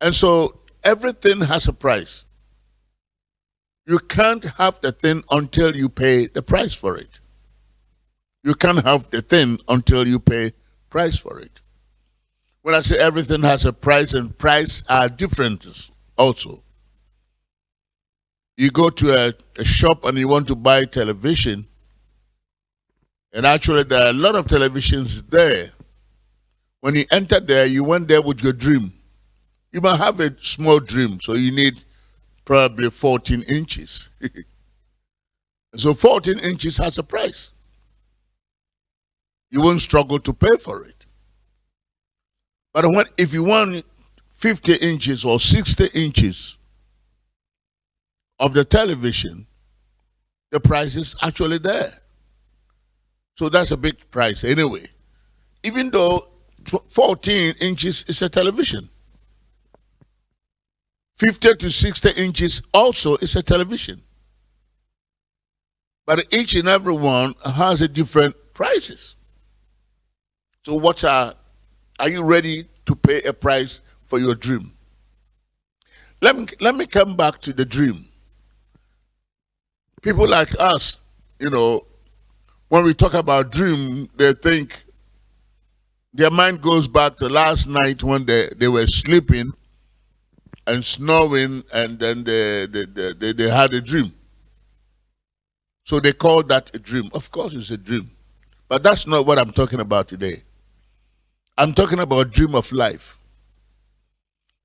And so everything has a price. You can't have the thing until you pay the price for it. You can't have the thing until you pay price for it. When I say everything has a price and price are different also. You go to a, a shop and you want to buy television, and actually there are a lot of televisions there. When you enter there, you went there with your dream. You might have a small dream, so you need probably 14 inches. so 14 inches has a price. You won't struggle to pay for it. But when, if you want 50 inches or 60 inches of the television, the price is actually there. So that's a big price anyway. Even though 14 inches is a television. 50 to 60 inches also is a television. But each and every one has a different prices. So what are, are you ready to pay a price for your dream? Let me, let me come back to the dream. People like us, you know, when we talk about dream, they think their mind goes back to last night when they, they were sleeping and snoring and then they, they, they, they had a dream. So they call that a dream. Of course it's a dream. But that's not what I'm talking about today. I'm talking about a dream of life.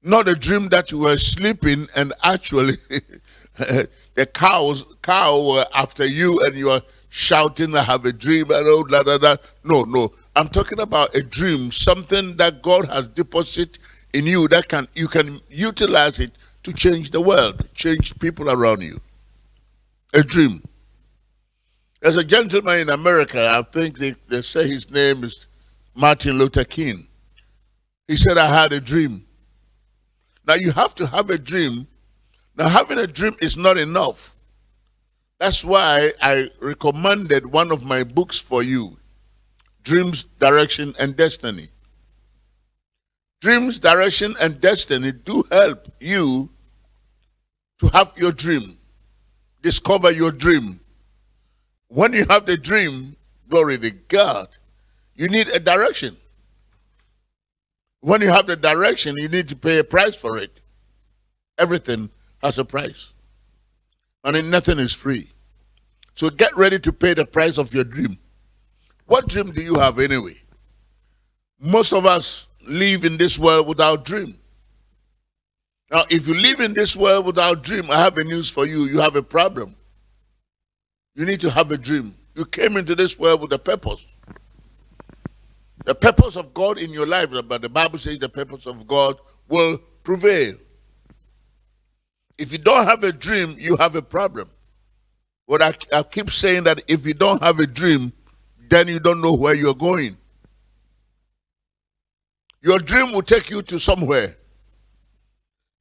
Not a dream that you were sleeping and actually the cows cow were after you and you are shouting, I have a dream and. No, no. I'm talking about a dream, something that God has deposited in you that can you can utilize it to change the world, change people around you. A dream. There's a gentleman in America, I think they, they say his name is Martin Luther King. He said, I had a dream. Now you have to have a dream. Now having a dream is not enough. That's why I recommended one of my books for you, Dreams, Direction, and Destiny. Dreams, direction, and destiny do help you to have your dream, discover your dream. When you have the dream, glory to God, you need a direction. When you have the direction, you need to pay a price for it. Everything has a price. And nothing is free. So get ready to pay the price of your dream. What dream do you have anyway? Most of us live in this world without dream. Now, if you live in this world without dream, I have a news for you. You have a problem. You need to have a dream. You came into this world with a purpose. The purpose of God in your life, but the Bible says the purpose of God will prevail. If you don't have a dream, you have a problem. But I, I keep saying that if you don't have a dream, then you don't know where you're going. Your dream will take you to somewhere.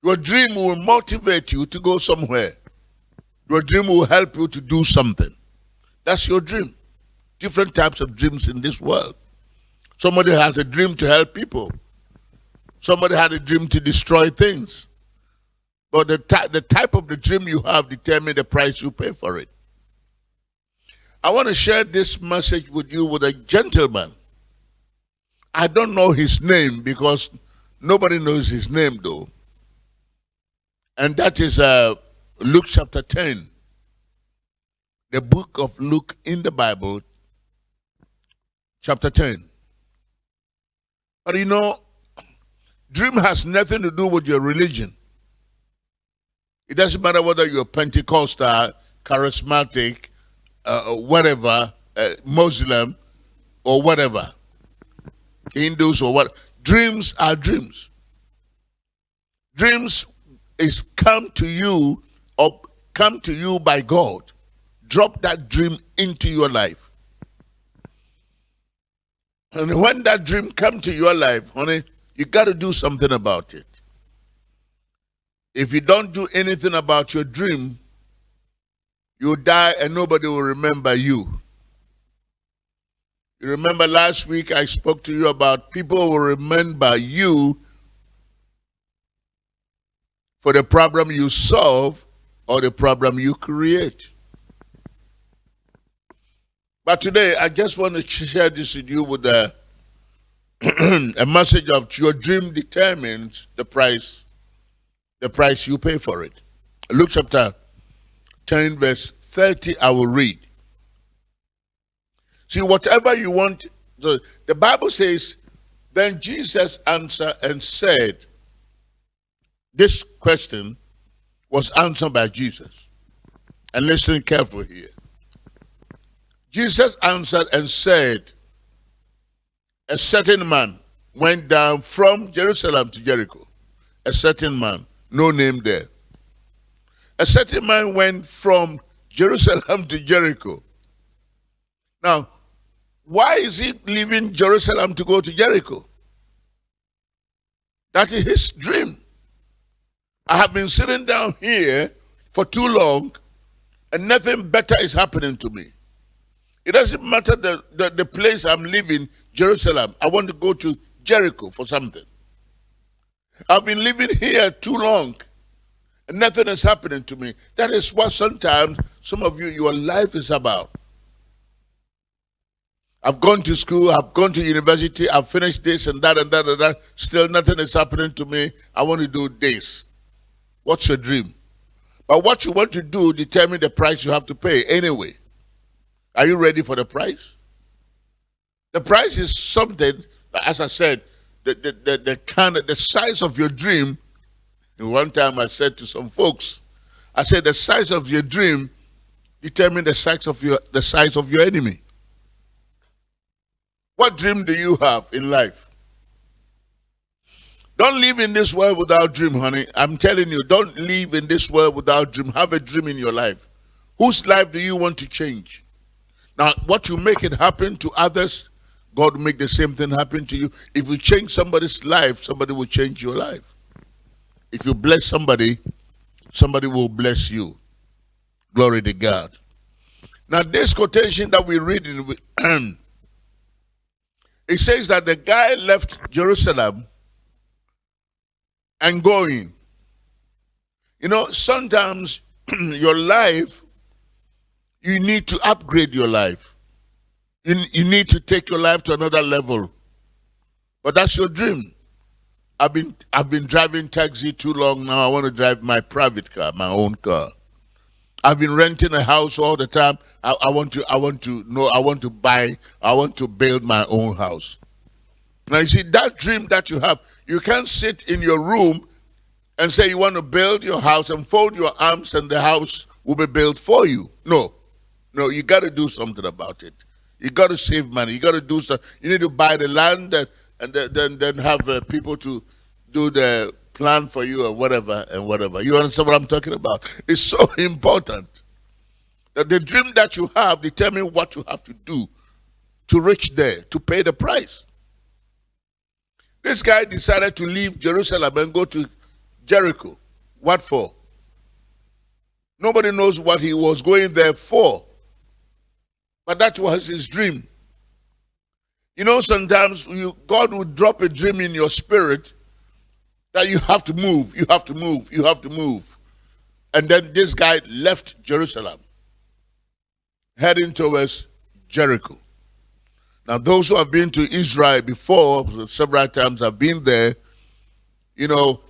Your dream will motivate you to go somewhere. Your dream will help you to do something. That's your dream. Different types of dreams in this world. Somebody has a dream to help people. Somebody had a dream to destroy things. But the, the type of the dream you have determine the price you pay for it. I want to share this message with you with a gentleman I don't know his name because nobody knows his name though. And that is uh, Luke chapter 10. The book of Luke in the Bible, chapter 10. But you know, dream has nothing to do with your religion. It doesn't matter whether you're Pentecostal, charismatic, uh, whatever, uh, Muslim, or whatever. Hindus or what. Dreams are dreams. Dreams is come to you or come to you by God. Drop that dream into your life. And when that dream come to your life, honey, you got to do something about it. If you don't do anything about your dream, you die and nobody will remember you. You remember last week I spoke to you about people will remember you for the problem you solve or the problem you create. But today, I just want to share this with you with a, a message of your dream determines the price, the price you pay for it. Luke chapter 10, verse 30, I will read. See, whatever you want, the, the Bible says, then Jesus answered and said, this question was answered by Jesus. And listen carefully here. Jesus answered and said, A certain man went down from Jerusalem to Jericho. A certain man, no name there. A certain man went from Jerusalem to Jericho. Now, why is he leaving Jerusalem to go to Jericho? That is his dream. I have been sitting down here for too long and nothing better is happening to me. It doesn't matter the, the, the place I'm living, Jerusalem. I want to go to Jericho for something. I've been living here too long and nothing is happening to me. That is what sometimes some of you, your life is about. I've gone to school, I've gone to university, I've finished this and that and that and that. Still nothing is happening to me. I want to do this. What's your dream? But what you want to do determine the price you have to pay anyway. Are you ready for the price? The price is something, as I said, the, the, the, the kind of the size of your dream. One time I said to some folks, I said the size of your dream determine the size of your the size of your enemy. What dream do you have in life? Don't live in this world without dream, honey. I'm telling you, don't live in this world without dream. Have a dream in your life. Whose life do you want to change? Now, what you make it happen to others, God will make the same thing happen to you. If you change somebody's life, somebody will change your life. If you bless somebody, somebody will bless you. Glory to God. Now, this quotation that we read in, it says that the guy left Jerusalem and going. You know, sometimes your life, you need to upgrade your life. You, you need to take your life to another level. But that's your dream. I've been I've been driving taxi too long now. I want to drive my private car, my own car. I've been renting a house all the time. I, I want to I want to know I want to buy I want to build my own house. Now you see that dream that you have, you can't sit in your room and say you want to build your house and fold your arms and the house will be built for you. No. No, you got to do something about it. You got to save money. You got to do something. You need to buy the land and, and then, then have uh, people to do the plan for you or whatever and whatever. You understand what I'm talking about? It's so important that the dream that you have determine what you have to do to reach there, to pay the price. This guy decided to leave Jerusalem and go to Jericho. What for? Nobody knows what he was going there for. But that was his dream. You know, sometimes you, God will drop a dream in your spirit that you have to move, you have to move, you have to move. And then this guy left Jerusalem, heading towards Jericho. Now, those who have been to Israel before, several times have been there, you know,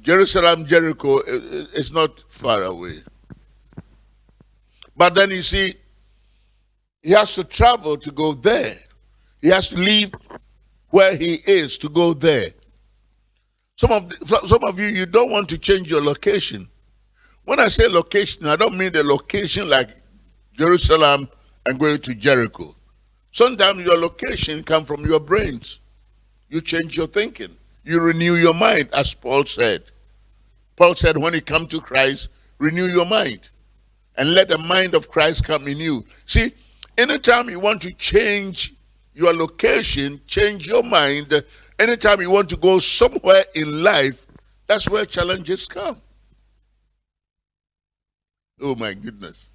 Jerusalem, Jericho, it's not far away. But then you see, he has to travel to go there. He has to leave where he is to go there. Some of the, some of you, you don't want to change your location. When I say location, I don't mean the location like Jerusalem and going to Jericho. Sometimes your location come from your brains. You change your thinking. You renew your mind, as Paul said. Paul said, when you come to Christ, renew your mind. And let the mind of Christ come in you. See, anytime you want to change your location, change your mind, anytime you want to go somewhere in life, that's where challenges come. Oh my goodness.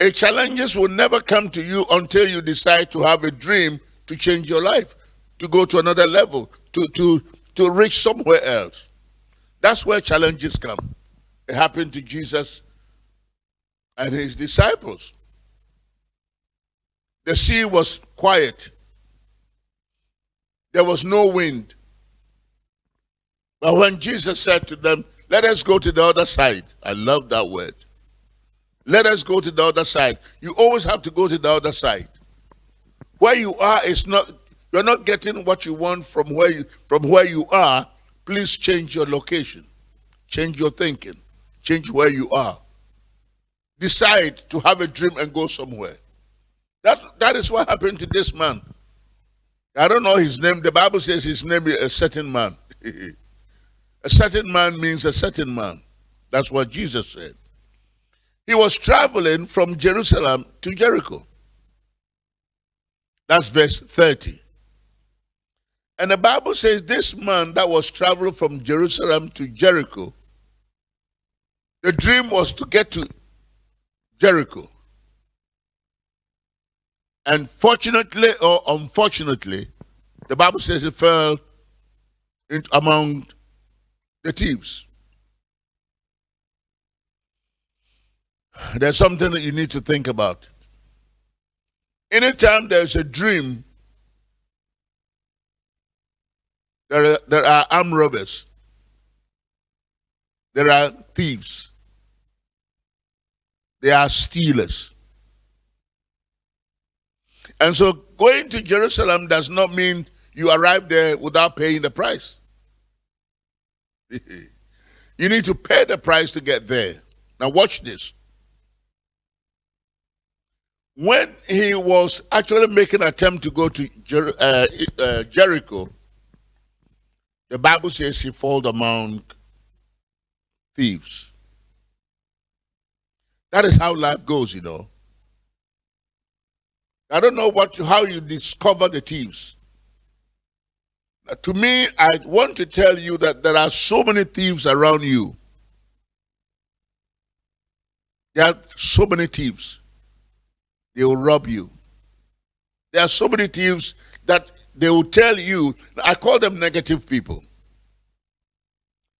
A challenges will never come to you until you decide to have a dream to change your life, to go to another level, to, to, to reach somewhere else. That's where challenges come. it happened to Jesus and his disciples. The sea was quiet. There was no wind. But when Jesus said to them, Let us go to the other side, I love that word. Let us go to the other side. You always have to go to the other side. Where you are is not you're not getting what you want from where you from where you are. Please change your location. Change your thinking. Change where you are. Decide to have a dream and go somewhere. That that is what happened to this man. I don't know his name. The Bible says his name is a certain man. a certain man means a certain man. That's what Jesus said. He was traveling from Jerusalem to Jericho. That's verse 30. And the Bible says this man that was traveling from Jerusalem to Jericho, the dream was to get to Jericho. And fortunately or unfortunately, the Bible says he fell in, among the thieves. There's something that you need to think about. Anytime there's a dream, there are, there are armed robbers, there are thieves, there are stealers. And so going to Jerusalem does not mean you arrive there without paying the price. you need to pay the price to get there. Now, watch this. When he was actually making an attempt to go to Jer uh, uh, Jericho, the Bible says he fell among thieves. That is how life goes, you know. I don't know what how you discover the thieves. To me, I want to tell you that there are so many thieves around you. There are so many thieves. They will rob you. There are so many thieves that they will tell you, I call them negative people.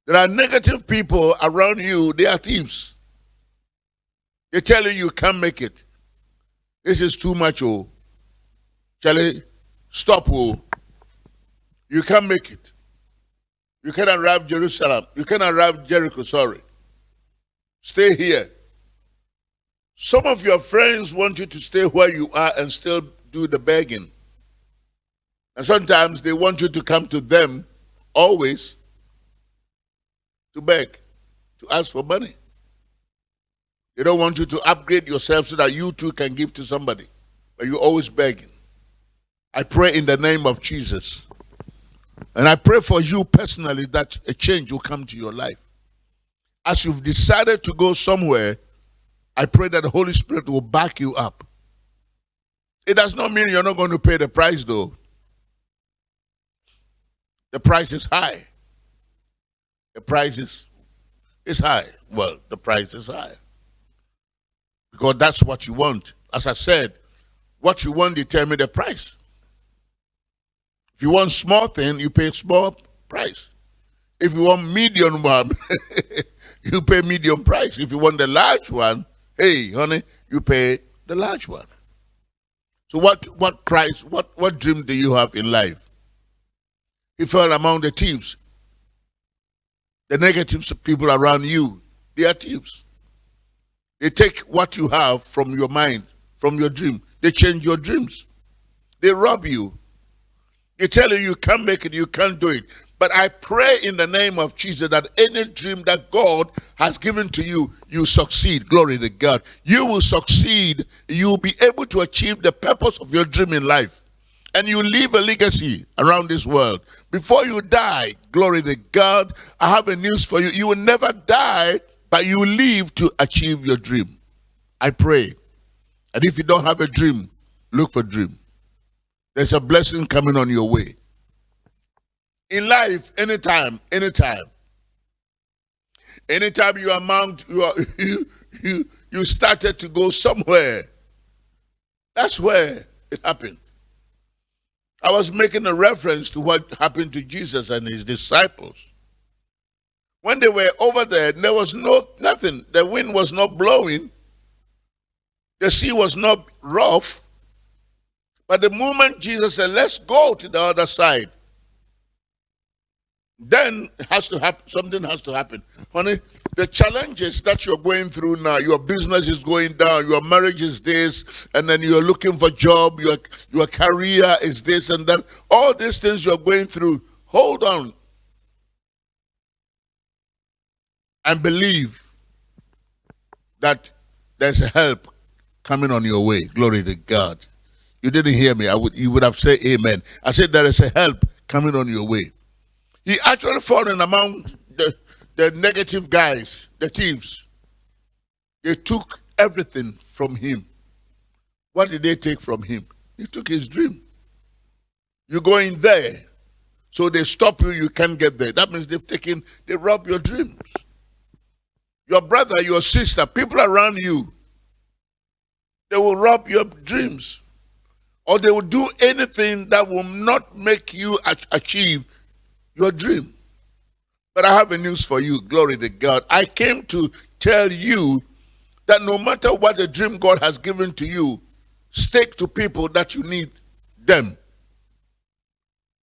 There are negative people around you, they are thieves. They tell you you can't make it. This is too much, oh. Charlie, stop, oh. You can't make it. You can't arrive Jerusalem. You can't arrive Jericho, sorry. Stay here. Some of your friends want you to stay where you are and still do the begging. And sometimes they want you to come to them always to beg, to ask for money. They don't want you to upgrade yourself so that you too can give to somebody. But you're always begging. I pray in the name of Jesus. And I pray for you personally that a change will come to your life. As you've decided to go somewhere, I pray that the Holy Spirit will back you up. It does not mean you're not going to pay the price, though. The price is high. The price is, is high. Well, the price is high because that's what you want. As I said, what you want determine the price. If you want small thing, you pay small price. If you want medium one, you pay medium price. If you want the large one, hey, honey, you pay the large one. So what what price, what, what dream do you have in life? He fell among the thieves. The negative people around you, they are thieves. They take what you have from your mind, from your dream. They change your dreams. They rob you. They tell you you can't make it, you can't do it. But I pray in the name of Jesus that any dream that God has given to you, you succeed. Glory to God. You will succeed. You will be able to achieve the purpose of your dream in life. And you leave a legacy around this world. Before you die, glory to God, I have a news for you. You will never die but you live to achieve your dream. I pray. And if you don't have a dream, look for dream. There's a blessing coming on your way. In life, anytime, anytime. Anytime you amount, you, are, you, you, you started to go somewhere. That's where it happened. I was making a reference to what happened to Jesus and his disciples. When they were over there, there was no nothing. The wind was not blowing. The sea was not rough. But the moment Jesus said, let's go to the other side, then has to happen something has to happen honey the challenges that you're going through now your business is going down your marriage is this and then you're looking for job your your career is this and then all these things you're going through hold on and believe that there's help coming on your way glory to god you didn't hear me i would you would have said amen i said there is a help coming on your way he actually fallen among the, the negative guys, the thieves. They took everything from him. What did they take from him? They took his dream. You go in there, so they stop you, you can't get there. That means they've taken, they rob your dreams. Your brother, your sister, people around you, they will rob your dreams. Or they will do anything that will not make you achieve your dream. But I have a news for you. Glory to God. I came to tell you that no matter what the dream God has given to you, stick to people that you need them.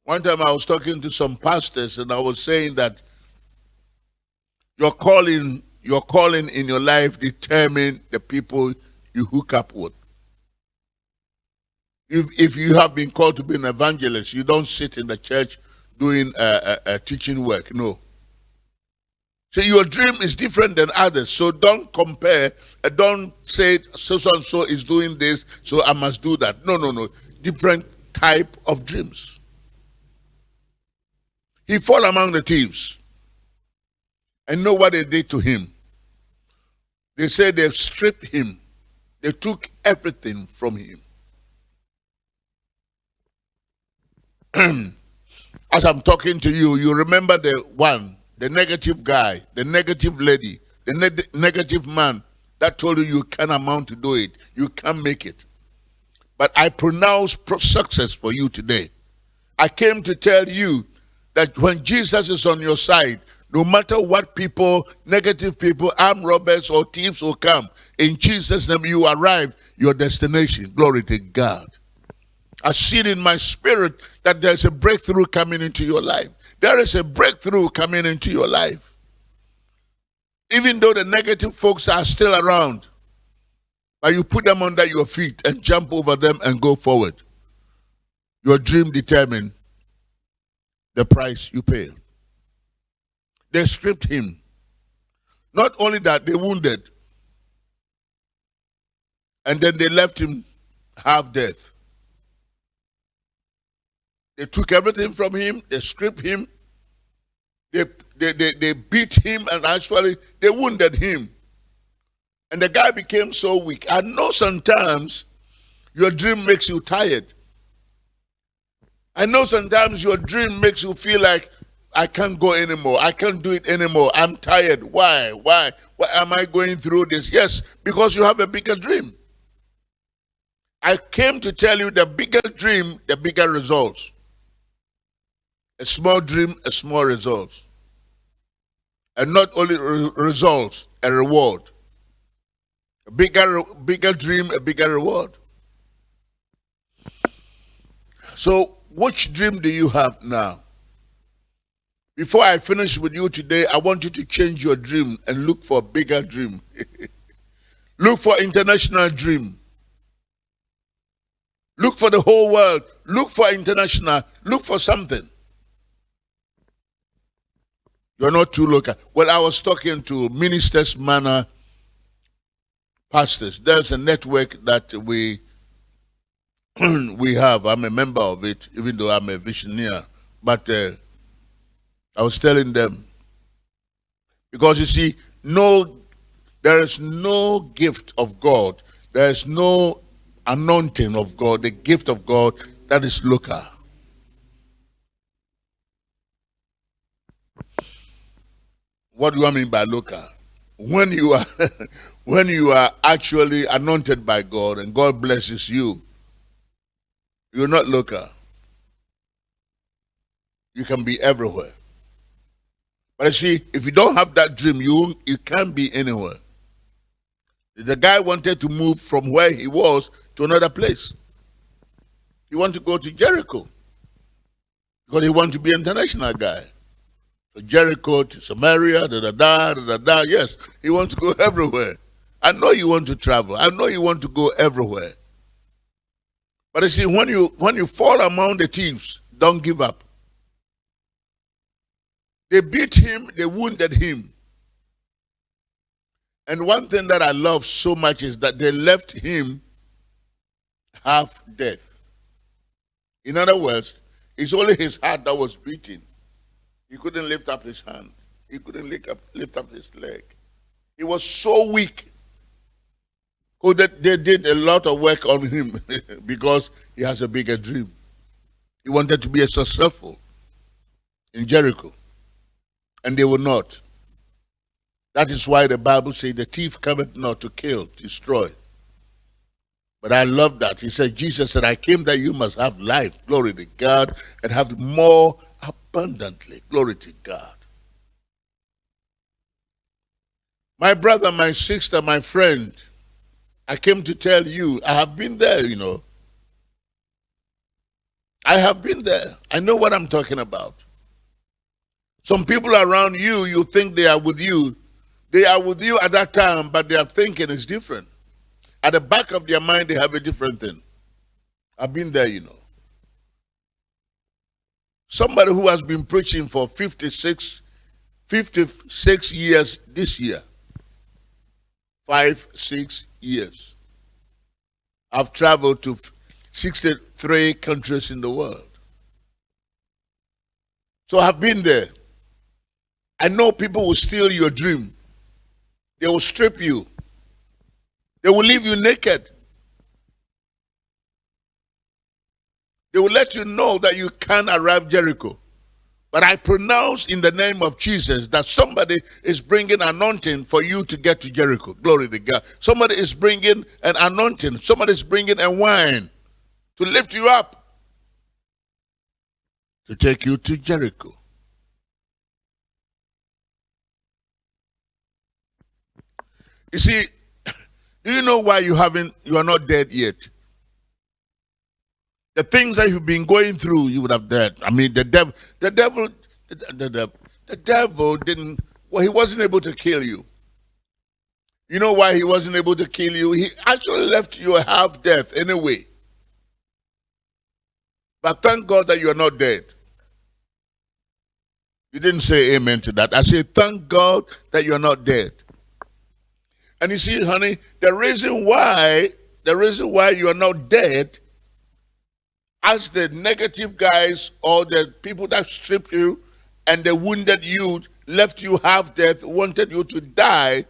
One time I was talking to some pastors and I was saying that your calling, your calling in your life determine the people you hook up with. If, if you have been called to be an evangelist, you don't sit in the church doing uh, teaching work. No. So your dream is different than others. So don't compare. Uh, don't say so and so is doing this, so I must do that. No, no, no. Different type of dreams. He fall among the thieves. And know what they did to him. They said they stripped him. They took everything from him. as I'm talking to you, you remember the one, the negative guy, the negative lady, the ne negative man that told you you can't amount to do it, you can't make it. But I pronounce success for you today. I came to tell you that when Jesus is on your side, no matter what people, negative people, armed robbers or thieves will come, in Jesus' name you arrive your destination. Glory to God. I see it in my spirit that there's a breakthrough coming into your life. There is a breakthrough coming into your life. Even though the negative folks are still around, but you put them under your feet and jump over them and go forward. Your dream determines the price you pay. They stripped him. Not only that, they wounded. And then they left him half death. They took everything from him, they stripped him, they, they, they, they beat him, and actually they wounded him. And the guy became so weak. I know sometimes your dream makes you tired. I know sometimes your dream makes you feel like I can't go anymore. I can't do it anymore. I'm tired. Why? Why? Why am I going through this? Yes, because you have a bigger dream. I came to tell you the bigger dream, the bigger results. A small dream, a small result. And not only re results, a reward. A bigger, bigger dream, a bigger reward. So, which dream do you have now? Before I finish with you today, I want you to change your dream and look for a bigger dream. look for international dream. Look for the whole world. Look for international. Look for something. You're not too local. Well, I was talking to Ministers Manor pastors. There's a network that we we have. I'm a member of it, even though I'm a visionary. But uh, I was telling them because you see, no, there is no gift of God. There is no anointing of God, the gift of God that is local. What do I mean by local? When you are when you are actually anointed by God and God blesses you, you're not local. You can be everywhere. But you see, if you don't have that dream, you you can't be anywhere. The guy wanted to move from where he was to another place. He wanted to go to Jericho because he wanted to be an international guy. So Jericho to Samaria, da da da da da. Yes, he wants to go everywhere. I know you want to travel. I know you want to go everywhere. But you see, when you when you fall among the thieves, don't give up. They beat him, they wounded him. And one thing that I love so much is that they left him half death. In other words, it's only his heart that was beating. He couldn't lift up his hand. He couldn't lift up, lift up his leg. He was so weak. Oh, they, they did a lot of work on him because he has a bigger dream. He wanted to be a successful in Jericho. And they were not. That is why the Bible says the thief cometh not to kill, destroy. But I love that. He said, Jesus said, I came that you must have life, glory to God, and have more abundantly, glory to God. My brother, my sister, my friend, I came to tell you, I have been there, you know. I have been there. I know what I'm talking about. Some people around you, you think they are with you. They are with you at that time, but their thinking is different. At the back of their mind, they have a different thing. I've been there, you know. Somebody who has been preaching for 56, 56 years this year. Five, six years. I've traveled to 63 countries in the world. So I've been there. I know people will steal your dream. They will strip you. They will leave you naked. They will let you know that you can't arrive Jericho. But I pronounce in the name of Jesus that somebody is bringing anointing for you to get to Jericho. Glory to God. Somebody is bringing an anointing. Somebody is bringing a wine to lift you up, to take you to Jericho. You see, do you know why you haven't you are not dead yet? The things that you've been going through, you would have died. I mean, the devil, the devil, the, the, the, the devil didn't. Well, he wasn't able to kill you. You know why he wasn't able to kill you? He actually left you half death anyway. But thank God that you are not dead. You didn't say amen to that. I say, thank God that you're not dead. And you see, honey, the reason why, the reason why you are not dead, as the negative guys or the people that stripped you and they wounded you, left you half dead, wanted you to die,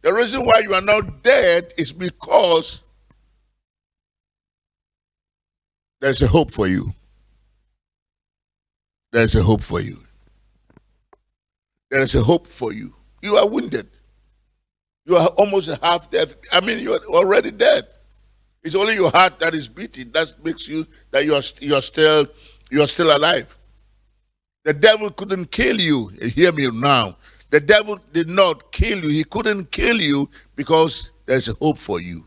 the reason why you are not dead is because There's a hope for you. There's a hope for you. There is a hope for you. You are wounded. You are almost half dead. I mean, you are already dead. It's only your heart that is beating. That makes you that you are you are still you are still alive. The devil couldn't kill you. Hear me now. The devil did not kill you. He couldn't kill you because there's a hope for you.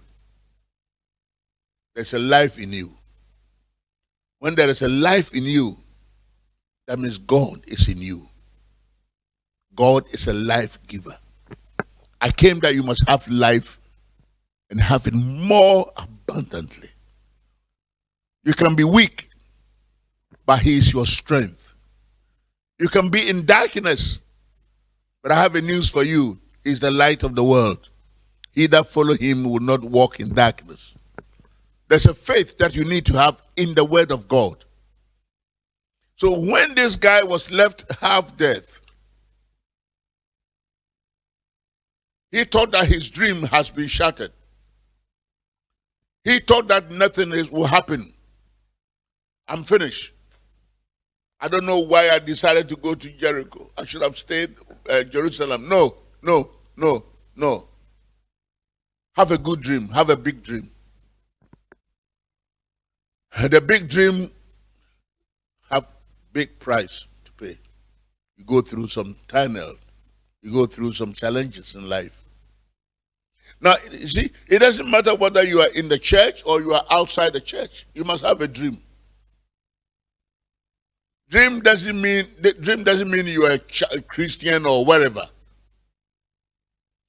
There's a life in you. When there is a life in you, that means God is in you. God is a life giver. I came that you must have life and have it more abundantly. You can be weak, but He is your strength. You can be in darkness, but I have a news for you. He's the light of the world. He that follow him will not walk in darkness. There's a faith that you need to have in the word of God. So when this guy was left half death, he thought that his dream has been shattered. He thought that nothing is, will happen. I'm finished. I don't know why I decided to go to Jericho. I should have stayed uh, Jerusalem. No, no, no, no. Have a good dream. Have a big dream. The big dream have big price to pay. You go through some tunnel. You go through some challenges in life. Now, see, it doesn't matter whether you are in the church or you are outside the church. You must have a dream. Dream doesn't mean the dream doesn't mean you are a Christian or whatever.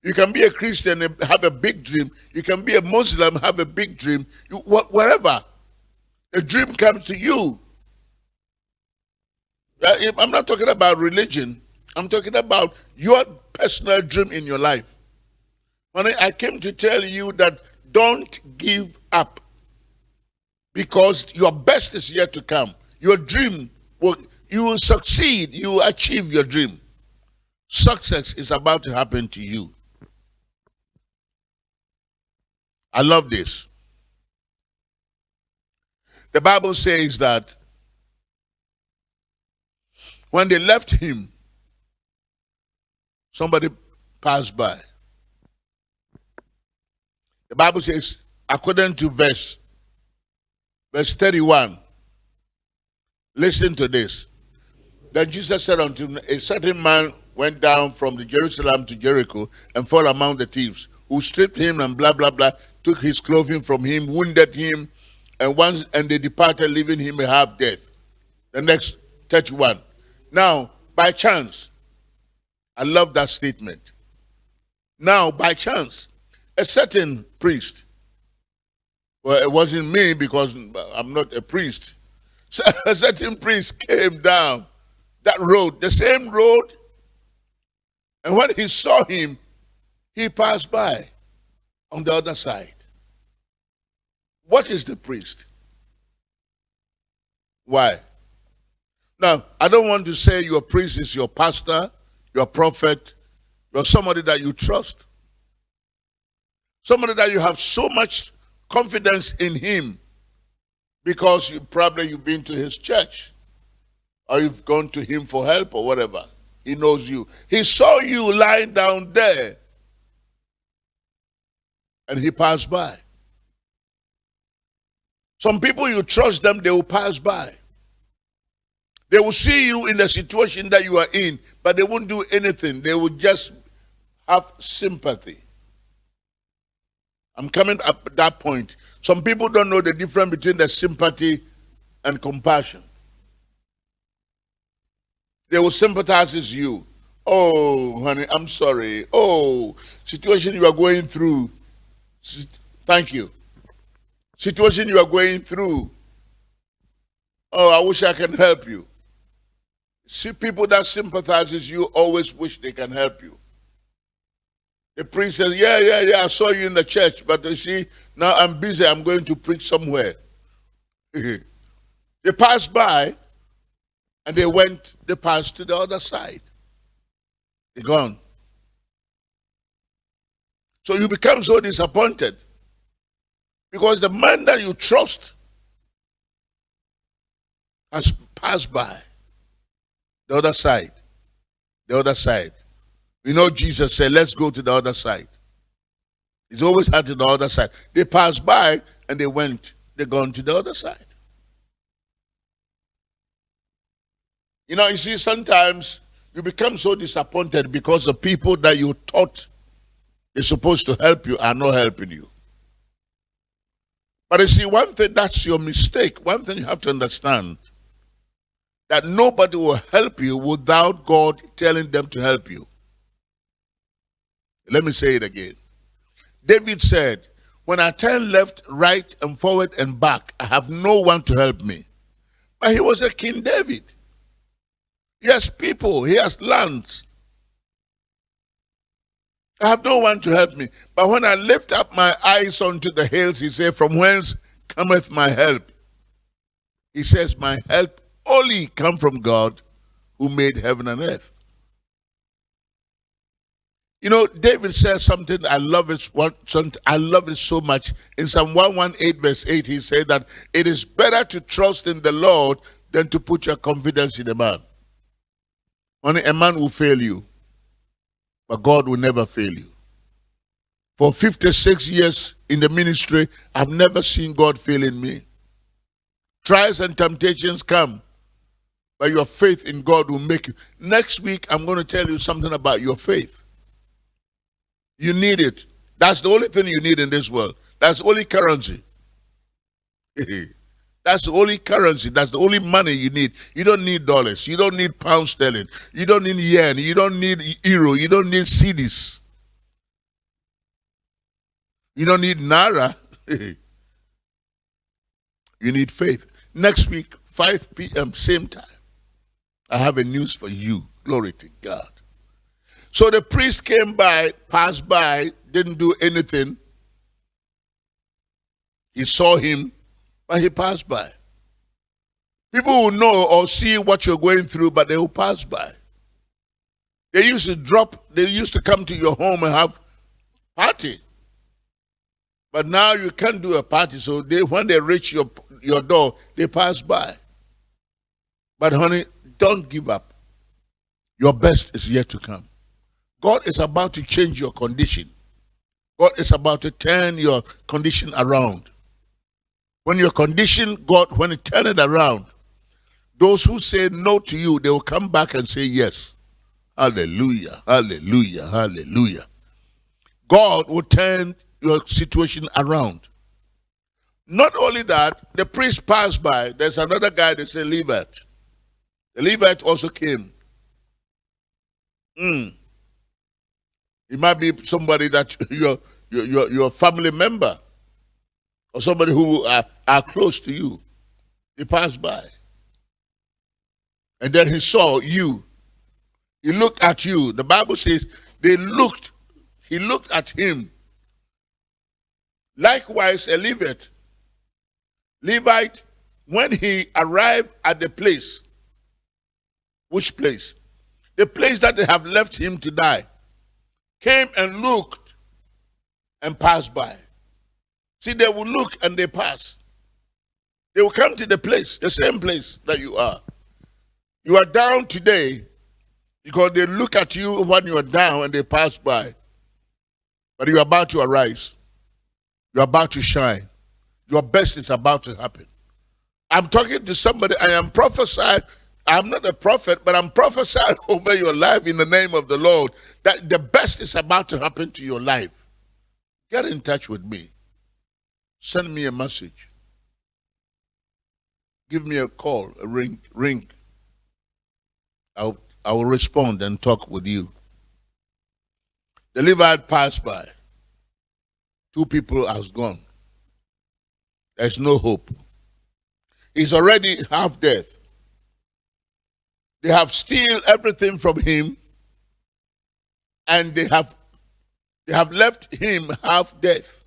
You can be a Christian and have a big dream. You can be a Muslim, have a big dream. You, whatever. A dream comes to you. Uh, I'm not talking about religion. I'm talking about your personal dream in your life. I came to tell you that don't give up because your best is yet to come. Your dream will, you will succeed. You will achieve your dream. Success is about to happen to you. I love this. The Bible says that when they left him, somebody passed by. The Bible says, according to verse, verse 31, listen to this. Then Jesus said unto him, A certain man went down from the Jerusalem to Jericho and fell among the thieves, who stripped him and blah, blah, blah, took his clothing from him, wounded him, and once and they departed, leaving him a half death. The next 31. Now, by chance, I love that statement. Now, by chance, a certain priest, well, it wasn't me because I'm not a priest. So a certain priest came down that road, the same road, and when he saw him, he passed by on the other side. What is the priest? Why? Now, I don't want to say your priest is your pastor, your prophet, you're somebody that you trust. Somebody that you have so much confidence in him because you probably you've been to his church or you've gone to him for help or whatever. He knows you. He saw you lying down there and he passed by. Some people you trust them, they will pass by. They will see you in the situation that you are in, but they won't do anything. They will just have sympathy. I'm coming up at that point. Some people don't know the difference between the sympathy and compassion. They will sympathize with you. Oh, honey, I'm sorry. Oh, situation you are going through. Thank you. Situation you are going through. Oh, I wish I can help you. See, people that sympathizes you always wish they can help you. The priest says, yeah, yeah, yeah, I saw you in the church, but you see, now I'm busy, I'm going to preach somewhere. they passed by, and they went, they passed to the other side. They're gone. So you become so disappointed because the man that you trust has passed by. The other side. The other side. You know, Jesus said, let's go to the other side. He's always had to the other side. They passed by and they went, they gone to the other side. You know, you see, sometimes you become so disappointed because the people that you thought is supposed to help you are not helping you. But you see, one thing that's your mistake, one thing you have to understand that nobody will help you without God telling them to help you. Let me say it again. David said, When I turn left, right, and forward and back, I have no one to help me. But he was a King David. He has people, he has lands. I have no one to help me. But when I lift up my eyes unto the hills, he said, From whence cometh my help? He says, My help only come from God who made heaven and earth. You know, David says something, I love it, I love it so much. In Psalm 118 verse 8, he said that it is better to trust in the Lord than to put your confidence in a man. Only a man will fail you, but God will never fail you. For 56 years in the ministry, I've never seen God failing me. Trials and temptations come, but your faith in God will make you. Next week, I'm going to tell you something about your faith. You need it. That's the only thing you need in this world. That's the only currency. That's the only currency. That's the only money you need. You don't need dollars. You don't need pound sterling. You don't need yen. You don't need euro. You don't need cedis. You don't need naira. you need faith. Next week, 5 p.m., same time. I have a news for you. Glory to God. So the priest came by, passed by, didn't do anything. He saw him, but he passed by. People will know or see what you're going through, but they will pass by. They used to drop, they used to come to your home and have party. But now you can't do a party, so they when they reach your your door, they pass by. But honey, don't give up. Your best is yet to come. God is about to change your condition. God is about to turn your condition around. When your condition, God, when it turn it around, those who say no to you, they will come back and say yes. Hallelujah, hallelujah, hallelujah. God will turn your situation around. Not only that, the priest passed by. There's another guy, they say Levite. The Levite also came. Mm. It might be somebody that your your your family member or somebody who are, are close to you. He passed by. And then he saw you. He looked at you. The Bible says they looked, he looked at him. Likewise, a Levite. Levite, when he arrived at the place, which place? The place that they have left him to die, came and looked and passed by. See, they will look and they pass. They will come to the place, the same place that you are. You are down today because they look at you when you are down and they pass by. But you are about to arise. You are about to shine. Your best is about to happen. I'm talking to somebody, I am prophesying. I'm not a prophet, but I'm prophesying over your life in the name of the Lord that the best is about to happen to your life. Get in touch with me. Send me a message. Give me a call, a ring, ring. I'll, I will respond and talk with you. The Levite passed by. Two people has gone. There's no hope. He's already half death. They have steal everything from him, and they have they have left him half death.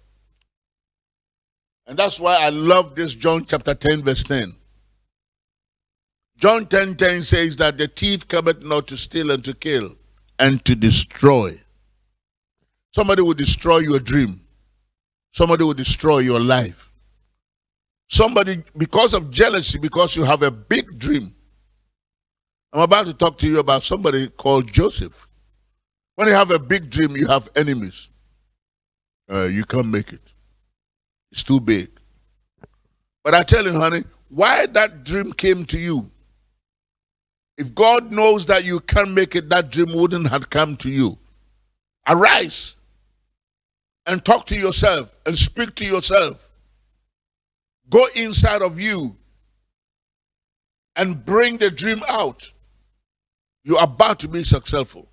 And that's why I love this John chapter 10, verse 10. John 10 10 says that the thief cometh not to steal and to kill and to destroy. Somebody will destroy your dream. Somebody will destroy your life. Somebody, because of jealousy, because you have a big dream. I'm about to talk to you about somebody called Joseph. When you have a big dream, you have enemies. Uh, you can't make it. It's too big. But I tell you, honey, why that dream came to you if God knows that you can't make it, that dream wouldn't have come to you. Arise and talk to yourself and speak to yourself. Go inside of you and bring the dream out. You're about to be successful.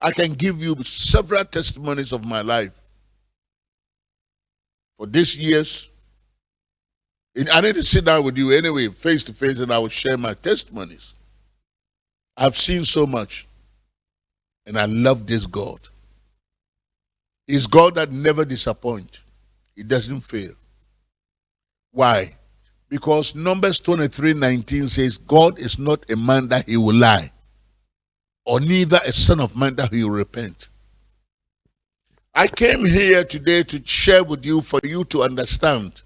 I can give you several testimonies of my life. For this years, I need to sit down with you anyway, face to face, and I will share my testimonies. I've seen so much. And I love this God. He's God that never disappoints. He doesn't fail. Why? Because Numbers 23 19 says, God is not a man that he will lie, or neither a son of man that he will repent. I came here today to share with you for you to understand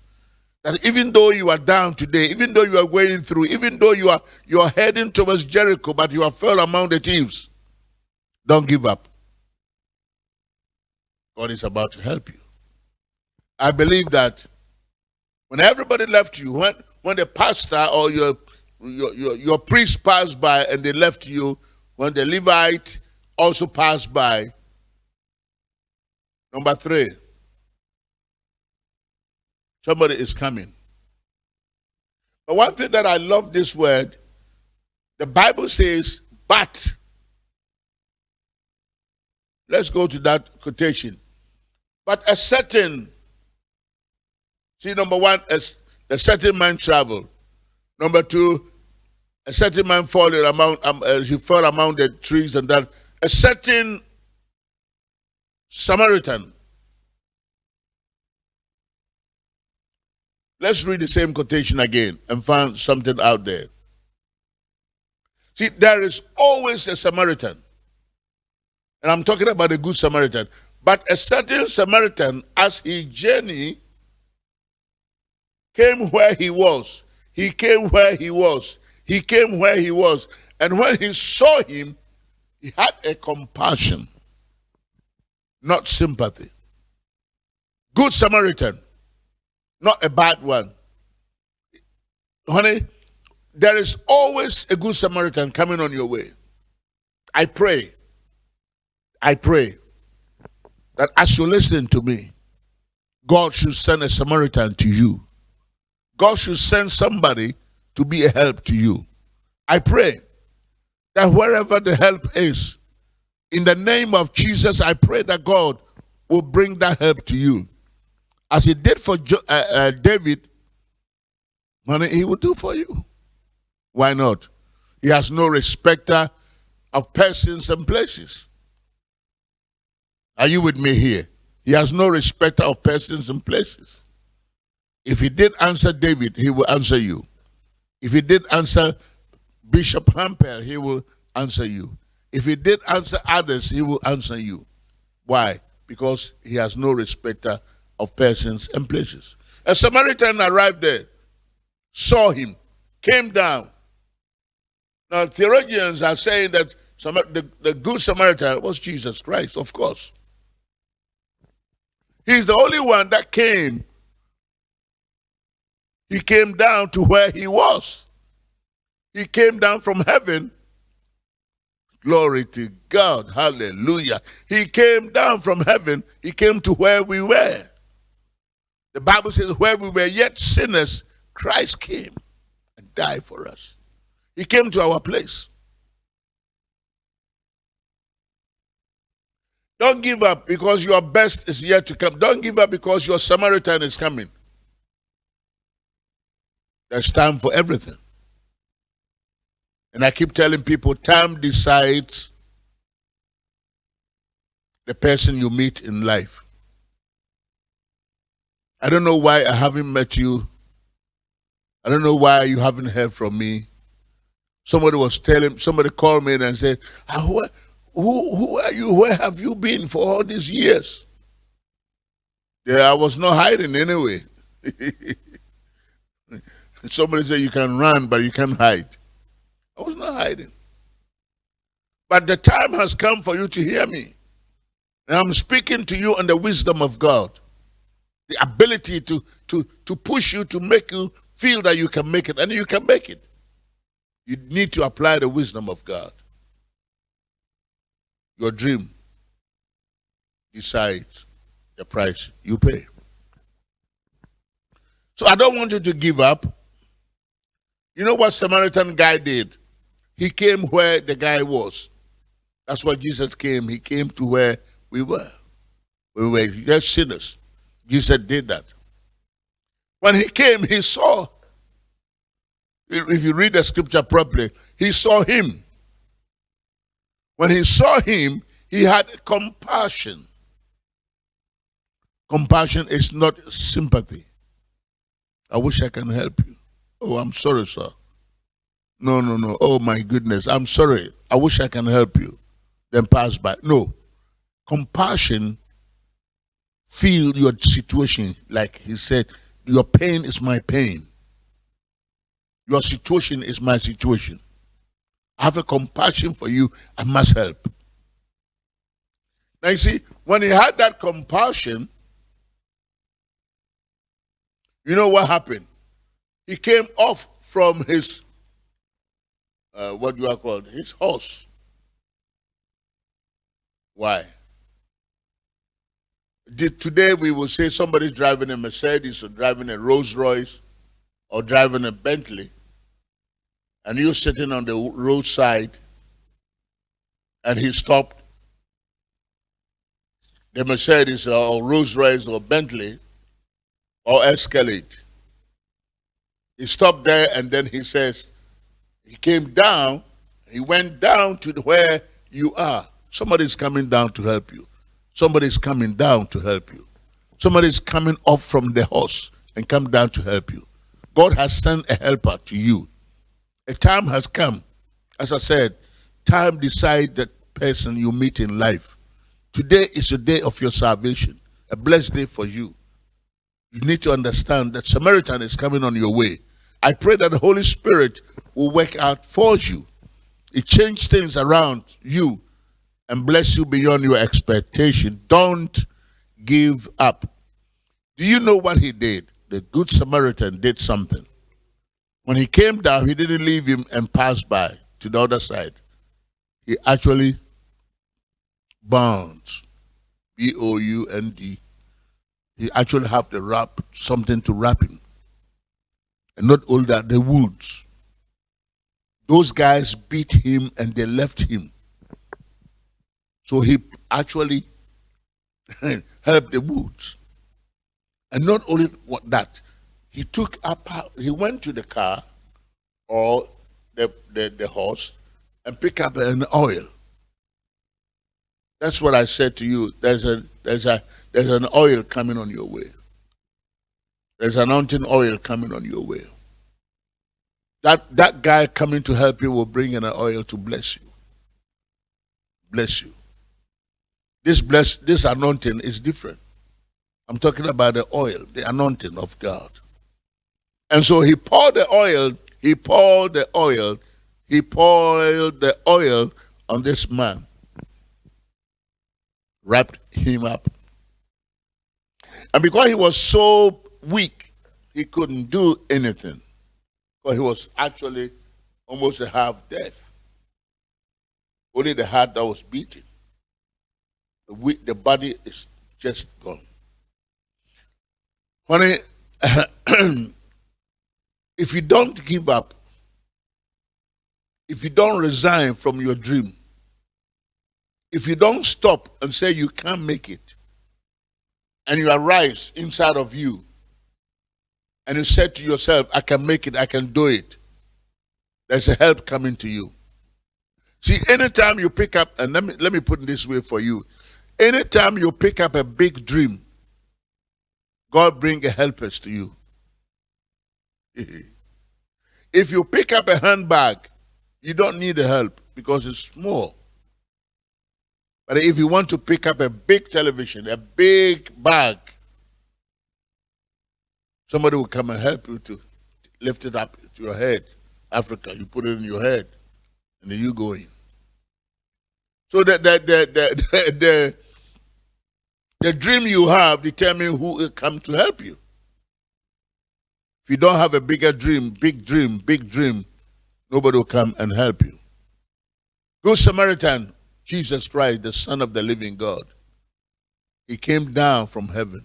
that even though you are down today, even though you are going through, even though you are you are heading towards Jericho, but you are fell among the thieves, don't give up. God is about to help you. I believe that when everybody left you, when when the pastor or your your, your, your priest passed by and they left you, when the Levite also passed by. Number three, somebody is coming. But one thing that I love this word, the Bible says, but. Let's go to that quotation. But a certain, see, number one, as a certain man traveled. Number two, a certain man falling among, um, uh, he fell among the trees and that. A certain Samaritan. Let's read the same quotation again and find something out there. See, there is always a Samaritan. And I'm talking about a good Samaritan. But a certain Samaritan, as he journeyed, came where he was. He came where he was. He came where he was. And when he saw him, he had a compassion, not sympathy. Good Samaritan, not a bad one. Honey, there is always a good Samaritan coming on your way. I pray, I pray that as you listen to me, God should send a Samaritan to you. God should send somebody to be a help to you. I pray that wherever the help is, in the name of Jesus, I pray that God will bring that help to you. As he did for jo uh, uh, David, money he will do for you. Why not? He has no respecter of persons and places. Are you with me here? He has no respecter of persons and places. If he did answer David, he will answer you. If he did answer Bishop Hampel, he will answer you. If he did answer others, he will answer you. Why? Because he has no respecter of persons and places. A Samaritan arrived there, saw him, came down. Now, theologians are saying that the, the Good Samaritan was Jesus Christ, of course. He's the only one that came. He came down to where he was. He came down from heaven. Glory to God. Hallelujah. He came down from heaven. He came to where we were. The Bible says, where we were yet sinners, Christ came and died for us. He came to our place. Don't give up because your best is yet to come. Don't give up because your Samaritan is coming. There's time for everything. And I keep telling people time decides the person you meet in life. I don't know why I haven't met you. I don't know why you haven't heard from me. Somebody was telling, somebody called me and said, ah, what, who, who are you? Where have you been for all these years? Yeah, I was not hiding anyway. Somebody said you can run, but you can't hide. I was not hiding. But the time has come for you to hear me. And I'm speaking to you on the wisdom of God. The ability to, to, to push you, to make you feel that you can make it. And you can make it. You need to apply the wisdom of God. Your dream decides the price you pay. So I don't want you to give up. You know what Samaritan guy did? He came where the guy was. That's why Jesus came. He came to where we were. We were just sinners. Jesus did that. When he came, he saw. If you read the scripture properly, he saw him. When he saw him, he had compassion. Compassion is not sympathy. I wish I can help you. Oh, I'm sorry, sir. No, no, no. Oh, my goodness. I'm sorry. I wish I can help you. Then pass by. No. Compassion, feel your situation. Like he said, your pain is my pain. Your situation is my situation. I have a compassion for you. I must help. Now you see, when he had that compassion, you know what happened? He came off from his uh, what do you are called, his horse. Why? Did, today we will say somebody's driving a Mercedes or driving a Rolls Royce or driving a Bentley, and you're sitting on the roadside, and he stopped the Mercedes or Rolls Royce or Bentley or Escalade. He stopped there and then he says, he came down, he went down to where you are. Somebody's coming down to help you. Somebody's coming down to help you. Somebody's coming up from the horse and come down to help you. God has sent a helper to you. A time has come. As I said, time decide the person you meet in life. Today is the day of your salvation, a blessed day for you. You need to understand that Samaritan is coming on your way. I pray that the Holy Spirit will work out for you. It change things around you and bless you beyond your expectation. Don't give up. Do you know what he did? The Good Samaritan did something. When he came down, he didn't leave him and pass by to the other side. He actually bound. B O U N D. He actually have to wrap something to wrap him. And not all that, the woods. Those guys beat him and they left him. So he actually helped the woods. And not only what that, he took up, he went to the car or the, the, the horse and pick up an oil that's what I said to you. There's a there's a there's an oil coming on your way. There's an anointing oil coming on your way. That that guy coming to help you will bring in an oil to bless you. Bless you. This bless this anointing is different. I'm talking about the oil, the anointing of God. And so he poured the oil, he poured the oil, he poured the oil on this man wrapped him up. And because he was so weak, he couldn't do anything. But he was actually almost a half death. Only the heart that was beating. The, the body is just gone. Honey, if you don't give up, if you don't resign from your dream, if you don't stop and say you can't make it, and you arise inside of you, and you said to yourself, I can make it, I can do it, there's a help coming to you. See, anytime you pick up, and let me, let me put it this way for you, anytime you pick up a big dream, God bring a helpers to you. if you pick up a handbag, you don't need the help because it's small. But if you want to pick up a big television, a big bag, somebody will come and help you to lift it up to your head. Africa, you put it in your head, and then you go in. So that the, the, the, the, the dream you have determine who will come to help you. If you don't have a bigger dream, big dream, big dream, nobody will come and help you. Good Samaritan Jesus Christ, the Son of the living God. He came down from heaven.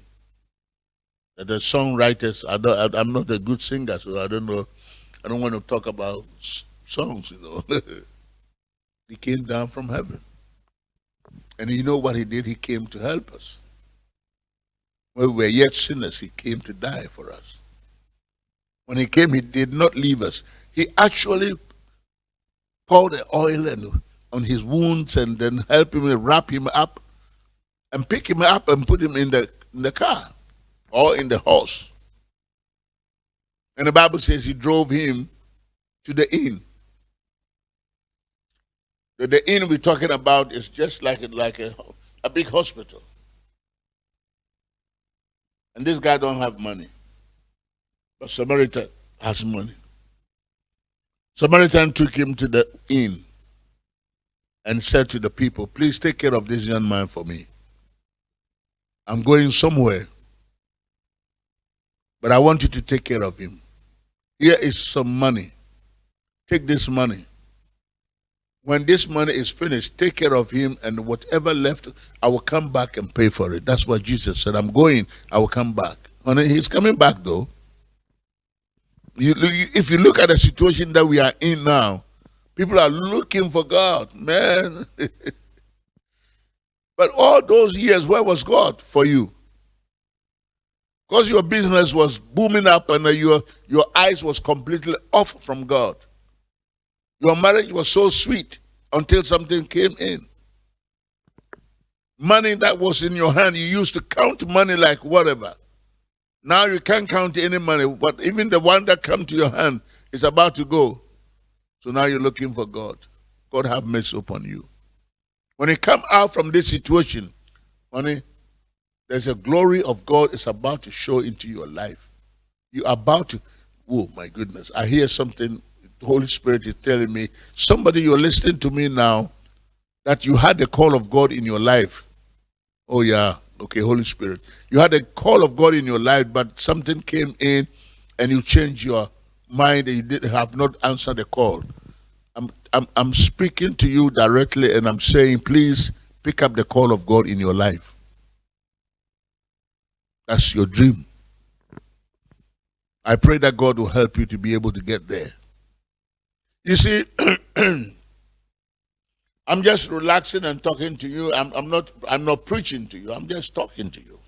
The songwriters, I don't, I'm not a good singer, so I don't know. I don't want to talk about songs, you know. he came down from heaven. And you know what he did? He came to help us. When we were yet sinners, he came to die for us. When he came, he did not leave us. He actually poured the oil and on his wounds and then help him wrap him up and pick him up and put him in the, in the car or in the horse. And the Bible says he drove him to the inn. The, the inn we're talking about is just like, like a, a big hospital. And this guy don't have money. But Samaritan has money. Samaritan took him to the inn and said to the people, Please take care of this young man for me. I'm going somewhere, but I want you to take care of him. Here is some money. Take this money when this money is finished, take care of him, and whatever left, I will come back and pay for it. That's what Jesus said. I'm going, I will come back. Honey, he's coming back though. You, if you look at the situation that we are in now, people are looking for God, man. but all those years, where was God for you? Because your business was booming up and your, your eyes was completely off from God. Your marriage was so sweet until something came in. Money that was in your hand, you used to count money like whatever. Now you can't count any money, but even the one that come to your hand is about to go. So now you're looking for God. God have mercy upon you. When you come out from this situation, honey, there's a glory of God is about to show into your life. You're about to, oh my goodness, I hear something the Holy Spirit is telling me, somebody you're listening to me now, that you had the call of God in your life. Oh, yeah. Okay, Holy Spirit. You had a call of God in your life, but something came in and you changed your mind you did, have not answered the call. I'm, I'm, I'm speaking to you directly and I'm saying, please pick up the call of God in your life. That's your dream. I pray that God will help you to be able to get there. You see, I'm just relaxing and talking to you. I'm, I'm, not, I'm not preaching to you. I'm just talking to you.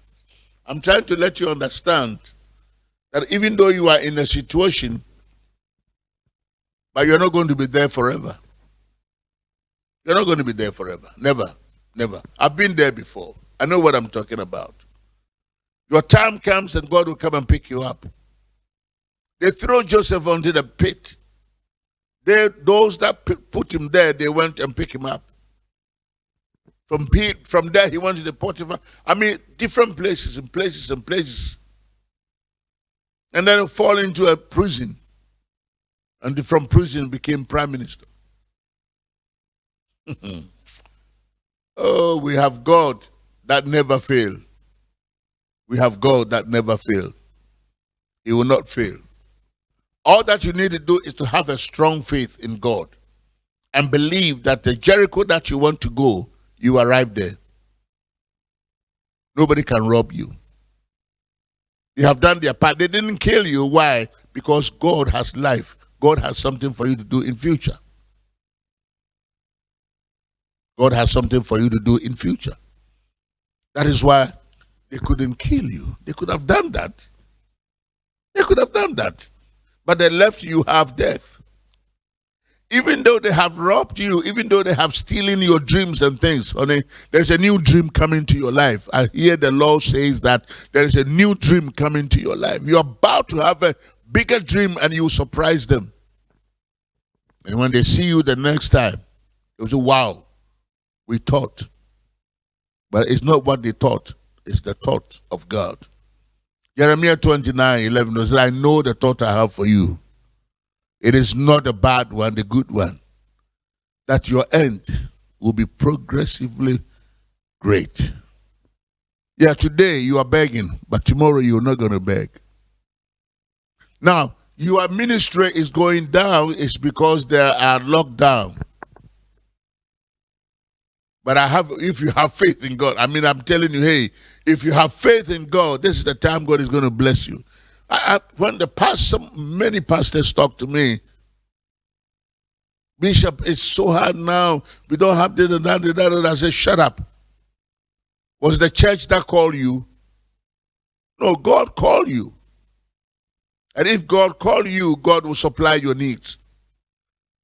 I'm trying to let you understand that even though you are in a situation, but you're not going to be there forever. You're not going to be there forever. Never. Never. I've been there before. I know what I'm talking about. Your time comes and God will come and pick you up. They throw Joseph onto the pit. They, those that put him there, they went and picked him up. From, from there, he went to the Potiphar. I mean, different places and places and places. And then fall into a prison. And from prison became prime minister. oh, we have God that never fail. We have God that never fail. He will not fail. All that you need to do is to have a strong faith in God and believe that the Jericho that you want to go, you arrive there. Nobody can rob you. They have done their part. They didn't kill you. Why? Because God has life. God has something for you to do in future. God has something for you to do in future. That is why they couldn't kill you. They could have done that. They could have done that but they left you have death. Even though they have robbed you, even though they have stolen your dreams and things, honey, there's a new dream coming to your life. I hear the Lord says that there is a new dream coming to your life. You're about to have a bigger dream and you surprise them. And when they see you the next time, they will say, wow, we thought. But it's not what they thought, it's the thought of God. Jeremiah 29 11 says, I know the thought I have for you. It is not the bad one, the good one. That your end will be progressively great. Yeah, today you are begging, but tomorrow you're not going to beg. Now, your ministry is going down is because there are lockdown. But I have, if you have faith in God, I mean, I'm telling you, hey, if you have faith in God, this is the time God is going to bless you. I, I, when the pastor, many pastors talk to me, Bishop, it's so hard now. We don't have the da, da, da, da. I say, shut up. Was the church that called you? No, God called you. And if God called you, God will supply your needs.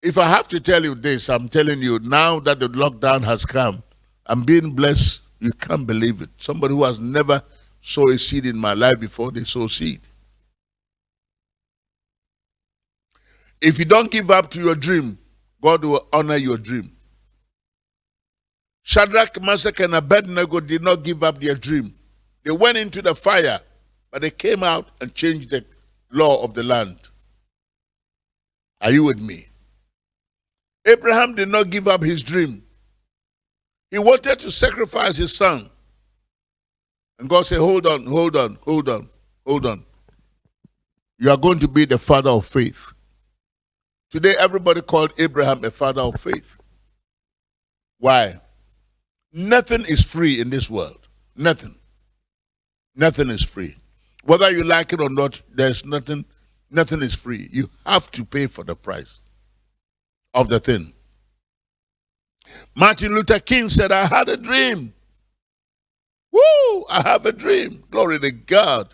If I have to tell you this, I'm telling you now that the lockdown has come, I'm being blessed you can't believe it. Somebody who has never sowed a seed in my life before, they sow seed. If you don't give up to your dream, God will honor your dream. Shadrach, Meshach, and Abednego did not give up their dream. They went into the fire, but they came out and changed the law of the land. Are you with me? Abraham did not give up his dream. He wanted to sacrifice his son. And God said, Hold on, hold on, hold on, hold on. You are going to be the father of faith. Today, everybody called Abraham a father of faith. Why? Nothing is free in this world. Nothing. Nothing is free. Whether you like it or not, there's nothing, nothing is free. You have to pay for the price of the thing. Martin Luther King said, I had a dream. Woo! I have a dream. Glory to God.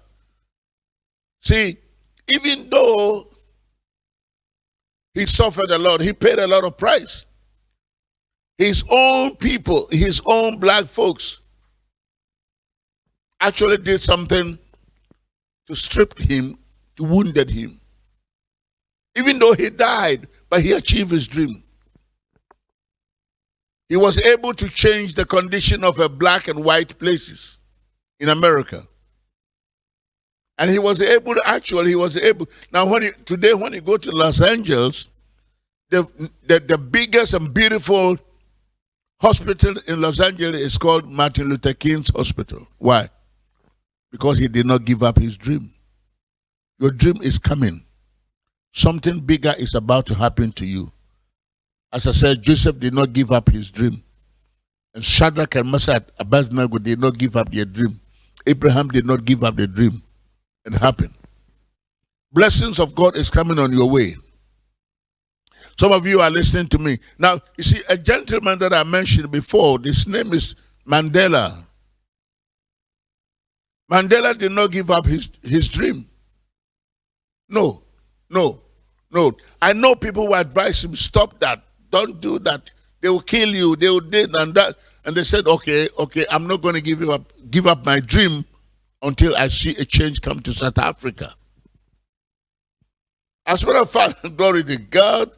See, even though he suffered a lot, he paid a lot of price. His own people, his own black folks, actually did something to strip him, to wounded him. Even though he died, but he achieved his dream. He was able to change the condition of a black and white places in America. And he was able to actually, he was able. Now, when you, today, when you go to Los Angeles, the, the, the biggest and beautiful hospital in Los Angeles is called Martin Luther King's Hospital. Why? Because he did not give up his dream. Your dream is coming. Something bigger is about to happen to you. As I said, Joseph did not give up his dream. And Shadrach and Meshach and Abednego did not give up their dream. Abraham did not give up the dream. It happened. Blessings of God is coming on your way. Some of you are listening to me. Now, you see, a gentleman that I mentioned before, his name is Mandela. Mandela did not give up his, his dream. No, no, no. I know people who advise him, stop that. Don't do that. They will kill you. They will do and that. And they said, okay, okay, I'm not going to give up, give up my dream until I see a change come to South Africa. As a matter of fact, glory to God,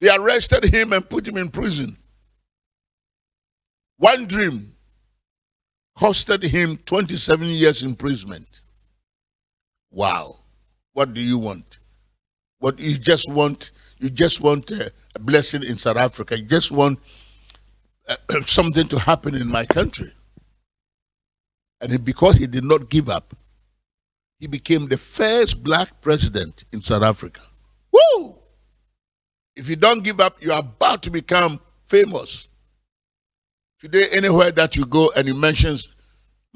they arrested him and put him in prison. One dream costed him 27 years imprisonment. Wow. What do you want? What you just want? You just want a, a blessing in South Africa. You just want uh, something to happen in my country. And because he did not give up, he became the first black president in South Africa. Woo! If you don't give up, you are about to become famous. Today, anywhere that you go and you mention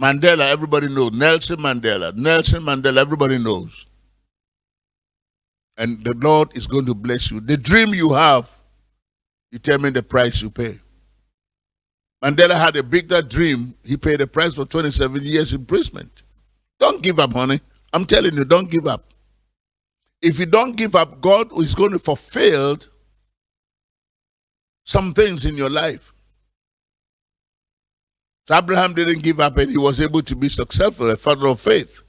Mandela, everybody knows. Nelson Mandela, Nelson Mandela, everybody knows. And the Lord is going to bless you. The dream you have determine the price you pay. Mandela had a bigger dream. He paid a price for 27 years imprisonment. Don't give up, honey. I'm telling you, don't give up. If you don't give up, God is going to fulfill some things in your life. So Abraham didn't give up and he was able to be successful, a father of faith.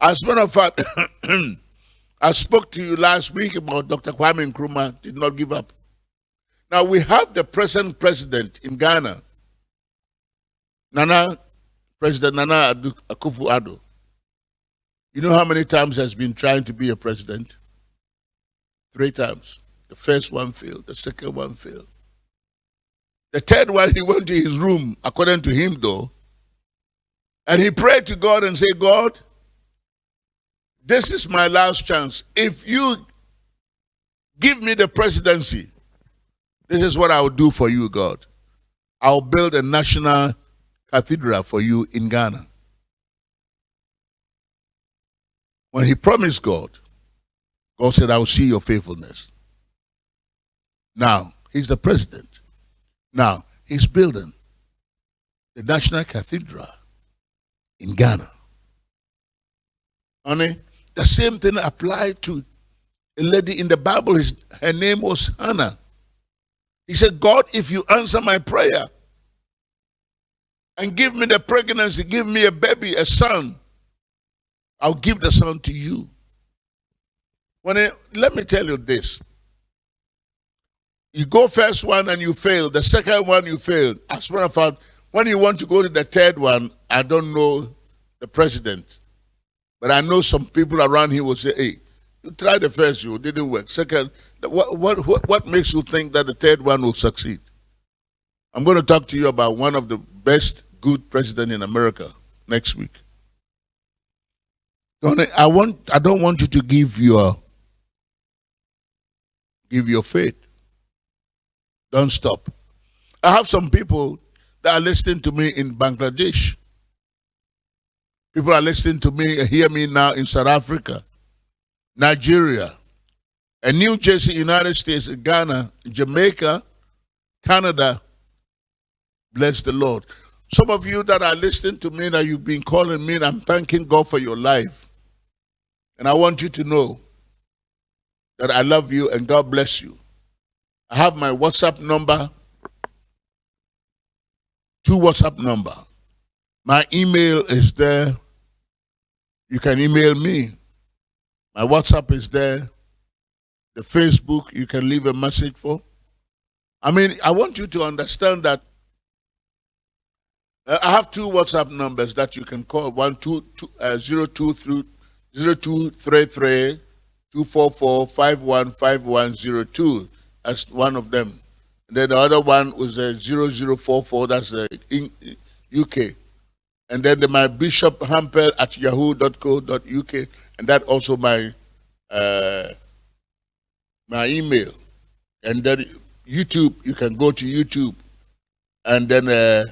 As a matter of fact, I spoke to you last week about Dr. Kwame Nkrumah did not give up. Now we have the present president in Ghana, Nana, President Nana Akufo-Addo. You know how many times has been trying to be a president? Three times. The first one failed, the second one failed. The third one, he went to his room, according to him though, and he prayed to God and said, God, this is my last chance. If you give me the presidency, this is what I will do for you, God. I'll build a national cathedral for you in Ghana. When he promised God, God said, I will see your faithfulness. Now, he's the president. Now, he's building the National Cathedral in Ghana. Honey, the same thing applied to a lady in the Bible. His, her name was Hannah. He said, God, if you answer my prayer and give me the pregnancy, give me a baby, a son, I'll give the son to you. When it, let me tell you this. You go first one and you fail. The second one you fail. As a matter of fact, when you want to go to the third one, I don't know the president. But I know some people around here will say, hey, you tried the first, you didn't work. Second, what, what, what, what makes you think that the third one will succeed? I'm going to talk to you about one of the best good president in America next week. Don't I want I don't want you to give your give your faith. Don't stop. I have some people that are listening to me in Bangladesh. People are listening to me, hear me now in South Africa, Nigeria, and New Jersey, United States, Ghana, Jamaica, Canada. Bless the Lord. Some of you that are listening to me, that you've been calling me, I'm thanking God for your life. And I want you to know that I love you and God bless you. I have my WhatsApp number, two WhatsApp number. My email is there. You can email me. My WhatsApp is there. The Facebook, you can leave a message for. I mean, I want you to understand that uh, I have two WhatsApp numbers that you can call one two two uh, zero two through zero two three three two four four five one five one zero two. That's one of them. And then the other one was a uh, zero zero four four. That's in UK. And then the, my Bishop Hampel at yahoo.co.uk, and that also my uh, my email. And then YouTube, you can go to YouTube, and then. Uh,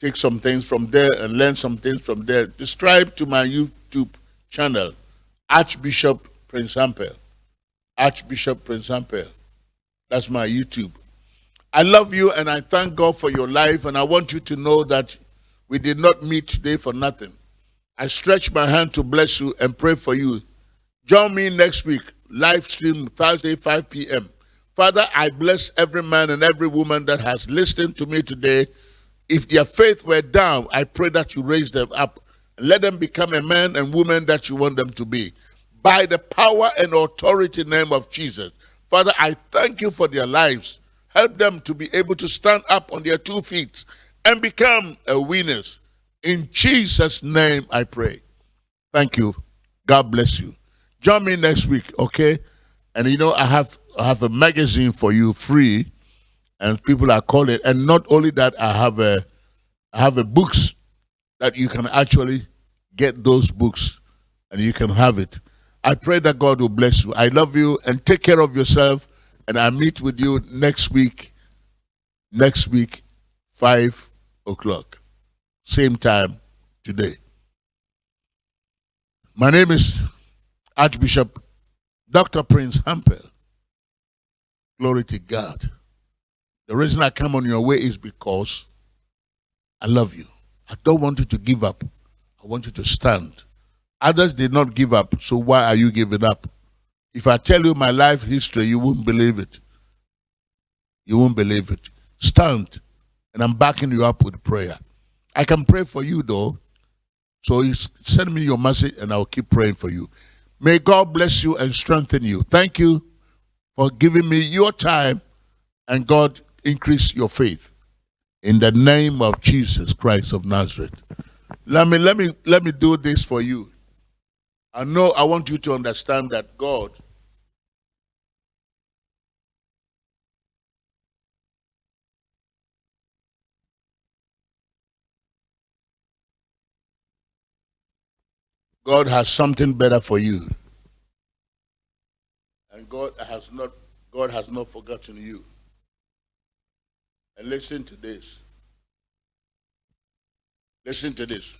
take some things from there and learn some things from there. Subscribe to my YouTube channel, Archbishop Prince Hampel. Archbishop Prince Hampel. That's my YouTube. I love you and I thank God for your life and I want you to know that we did not meet today for nothing. I stretch my hand to bless you and pray for you. Join me next week, live stream Thursday, 5 p.m. Father, I bless every man and every woman that has listened to me today if their faith were down, I pray that you raise them up. Let them become a man and woman that you want them to be. By the power and authority name of Jesus. Father, I thank you for their lives. Help them to be able to stand up on their two feet and become a winners. In Jesus' name I pray. Thank you. God bless you. Join me next week, okay? And you know, I have I have a magazine for you free and people are calling. And not only that, I have a, I have a books that you can actually get those books and you can have it. I pray that God will bless you. I love you and take care of yourself. And I meet with you next week, next week, 5 o'clock, same time today. My name is Archbishop Dr. Prince Hampel. Glory to God. The reason I come on your way is because I love you. I don't want you to give up. I want you to stand. Others did not give up, so why are you giving up? If I tell you my life history, you won't believe it. You won't believe it. Stand, and I'm backing you up with prayer. I can pray for you though. So send me your message and I'll keep praying for you. May God bless you and strengthen you. Thank you for giving me your time and God increase your faith in the name of Jesus Christ of Nazareth. Let me let me let me do this for you. I know I want you to understand that God God has something better for you. And God has not God has not forgotten you. And listen to this. Listen to this.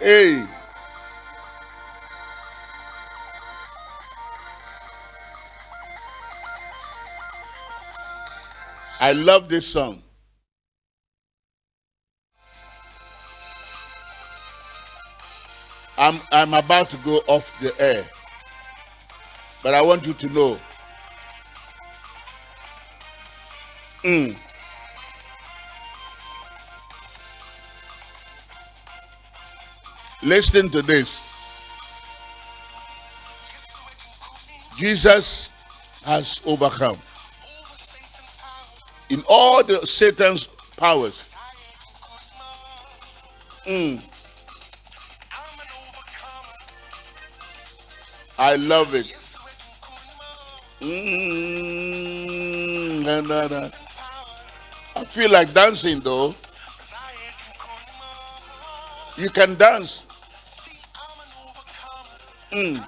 Hey. I love this song. I'm, I'm about to go off the air. But I want you to know Mm. Listen to this. Jesus has overcome in all the Satan's powers. Mm. I love it. Mm. I feel like dancing though. You can dance. Mm.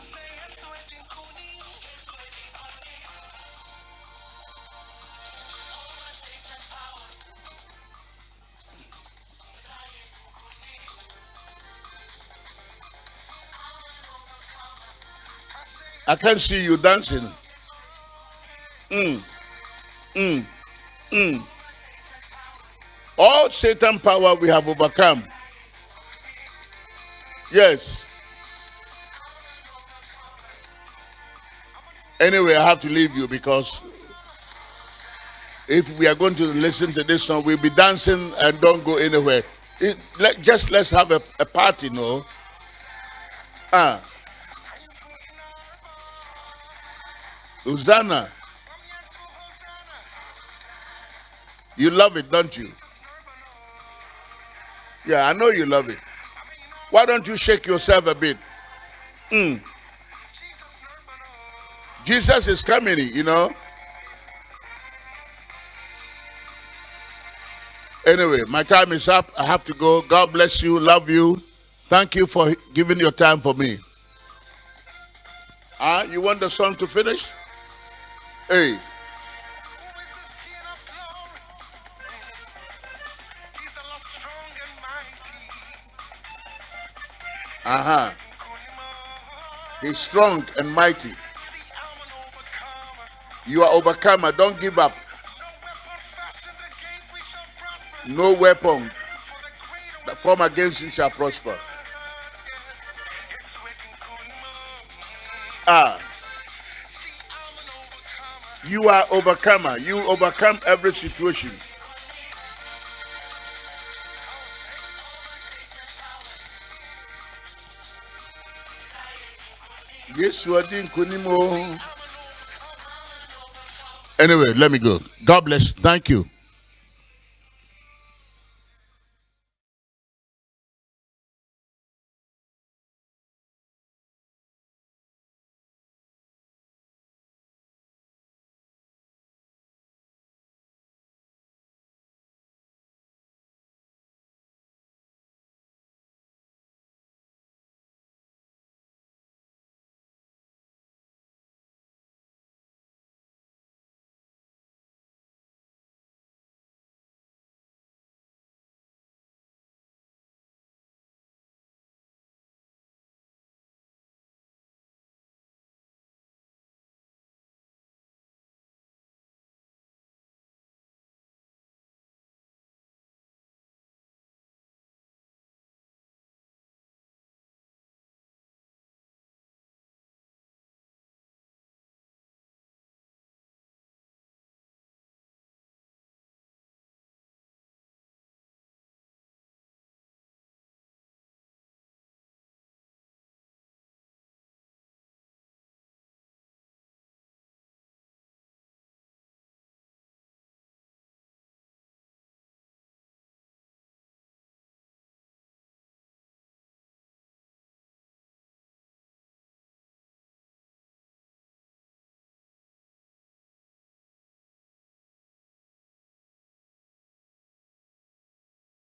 I can't see you dancing. Mm. Mm. Mm. All Satan power we have overcome. Yes. Anyway, I have to leave you because if we are going to listen to this song, we'll be dancing and don't go anywhere. It, let, just let's have a, a party, no? Ah. Hosanna. You love it, don't you? Yeah, I know you love it. Why don't you shake yourself a bit? Mm. Jesus is coming, you know. Anyway, my time is up. I have to go. God bless you. Love you. Thank you for giving your time for me. Ah, you want the song to finish? Hey. Uh-huh. He's strong and mighty. You are overcomer. Don't give up. No weapon that form against you shall prosper. Ah. You are overcomer. You overcome every situation. Anyway, let me go. God bless. Thank you.